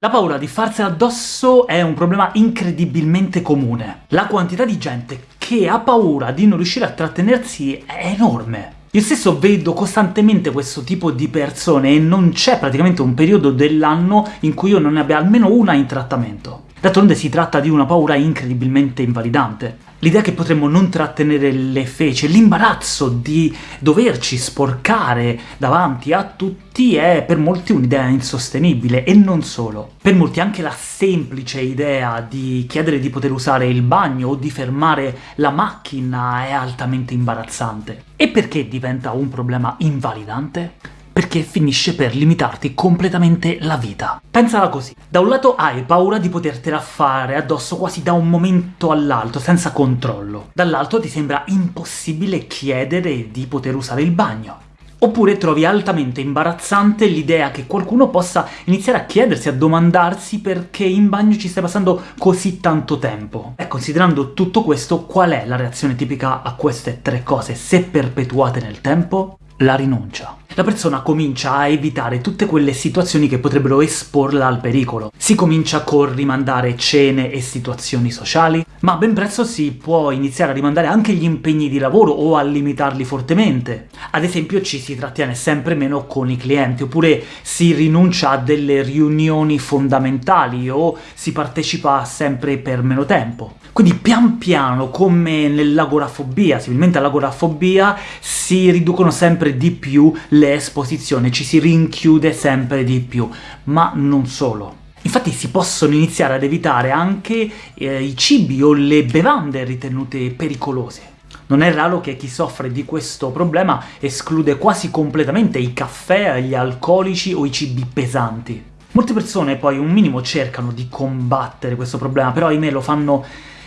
La paura di farsela addosso è un problema incredibilmente comune. La quantità di gente che ha paura di non riuscire a trattenersi è enorme. Io stesso vedo costantemente questo tipo di persone e non c'è praticamente un periodo dell'anno in cui io non ne abbia almeno una in trattamento. D'altronde si tratta di una paura incredibilmente invalidante. L'idea che potremmo non trattenere le feci, l'imbarazzo di doverci sporcare davanti a tutti è per molti un'idea insostenibile, e non solo. Per molti anche la semplice idea di chiedere di poter usare il bagno o di fermare la macchina è altamente imbarazzante. E perché diventa un problema invalidante? Perché finisce per limitarti completamente la vita. Pensala così. Da un lato hai paura di potertela fare addosso quasi da un momento all'altro, senza controllo. Dall'altro ti sembra impossibile chiedere di poter usare il bagno. Oppure trovi altamente imbarazzante l'idea che qualcuno possa iniziare a chiedersi, a domandarsi perché in bagno ci stai passando così tanto tempo. E considerando tutto questo, qual è la reazione tipica a queste tre cose, se perpetuate nel tempo? La rinuncia la persona comincia a evitare tutte quelle situazioni che potrebbero esporla al pericolo. Si comincia col rimandare cene e situazioni sociali, ma ben presto si può iniziare a rimandare anche gli impegni di lavoro o a limitarli fortemente. Ad esempio ci si trattiene sempre meno con i clienti, oppure si rinuncia a delle riunioni fondamentali o si partecipa sempre per meno tempo. Quindi pian piano, come nell'agorafobia, similmente all'agorafobia, si riducono sempre di più le esposizione, ci si rinchiude sempre di più, ma non solo. Infatti si possono iniziare ad evitare anche eh, i cibi o le bevande ritenute pericolose. Non è raro che chi soffre di questo problema esclude quasi completamente i caffè, gli alcolici o i cibi pesanti. Molte persone poi un minimo cercano di combattere questo problema, però ahimè lo fanno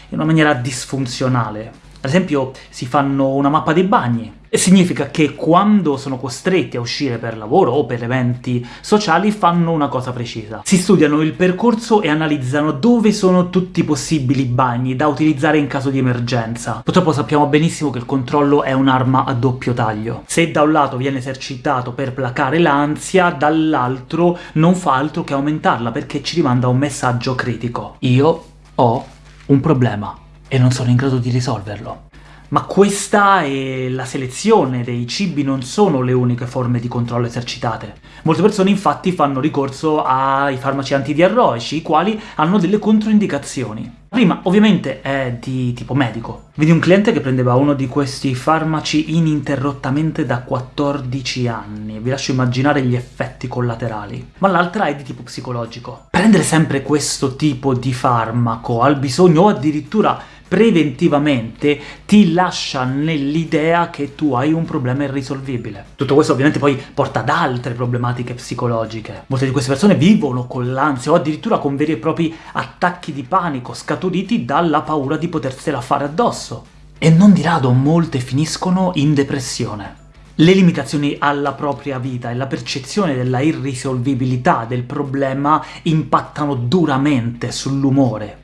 in una maniera disfunzionale. Ad esempio si fanno una mappa dei bagni, significa che quando sono costretti a uscire per lavoro o per eventi sociali fanno una cosa precisa. Si studiano il percorso e analizzano dove sono tutti i possibili bagni da utilizzare in caso di emergenza. Purtroppo sappiamo benissimo che il controllo è un'arma a doppio taglio. Se da un lato viene esercitato per placare l'ansia, dall'altro non fa altro che aumentarla, perché ci rimanda un messaggio critico. Io ho un problema e non sono in grado di risolverlo. Ma questa e la selezione dei cibi non sono le uniche forme di controllo esercitate. Molte persone infatti fanno ricorso ai farmaci antidiarroici, i quali hanno delle controindicazioni. La prima, ovviamente, è di tipo medico. Vedi un cliente che prendeva uno di questi farmaci ininterrottamente da 14 anni, vi lascio immaginare gli effetti collaterali. Ma l'altra è di tipo psicologico. Prendere sempre questo tipo di farmaco al bisogno o addirittura preventivamente ti lascia nell'idea che tu hai un problema irrisolvibile. Tutto questo ovviamente poi porta ad altre problematiche psicologiche. Molte di queste persone vivono con l'ansia o addirittura con veri e propri attacchi di panico scaturiti dalla paura di potersela fare addosso. E non di rado molte finiscono in depressione. Le limitazioni alla propria vita e la percezione della irrisolvibilità del problema impattano duramente sull'umore,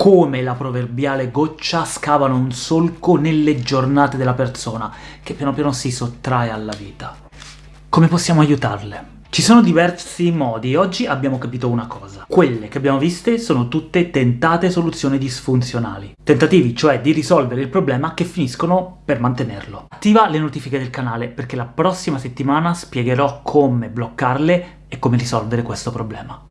come la proverbiale goccia scavano un solco nelle giornate della persona, che piano piano si sottrae alla vita. Come possiamo aiutarle? Ci sono diversi modi, e oggi abbiamo capito una cosa. Quelle che abbiamo viste sono tutte tentate soluzioni disfunzionali. Tentativi, cioè, di risolvere il problema che finiscono per mantenerlo. Attiva le notifiche del canale, perché la prossima settimana spiegherò come bloccarle e come risolvere questo problema.